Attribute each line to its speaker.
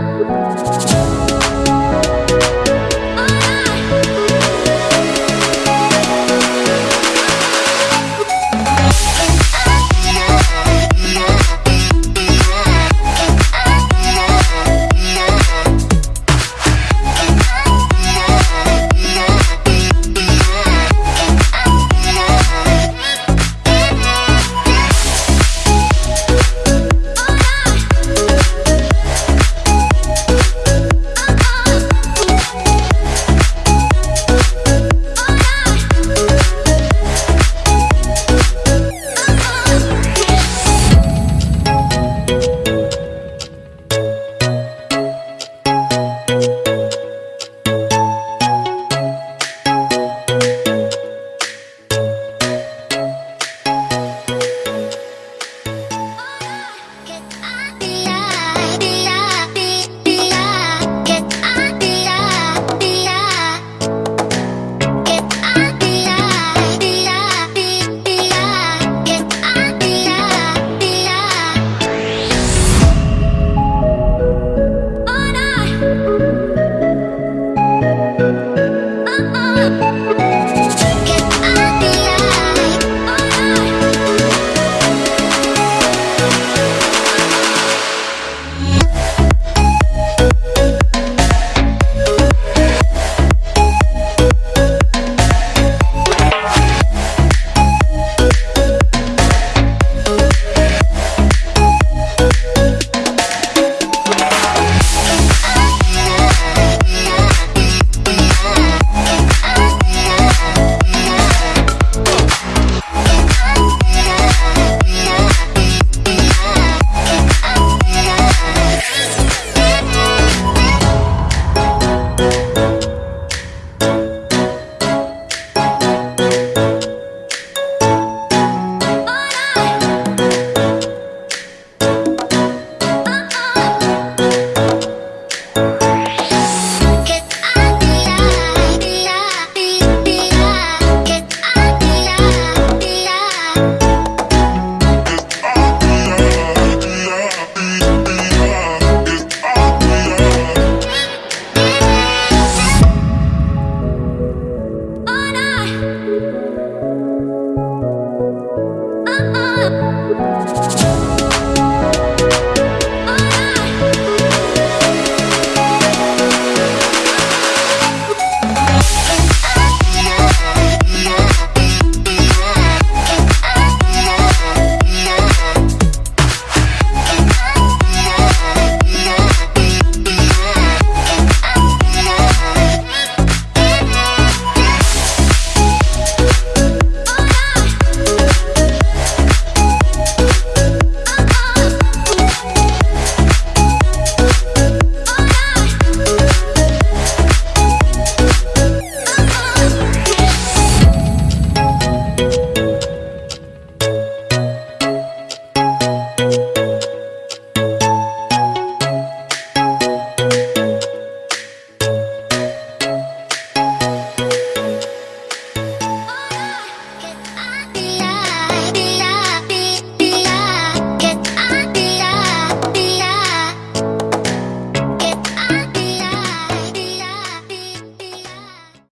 Speaker 1: Música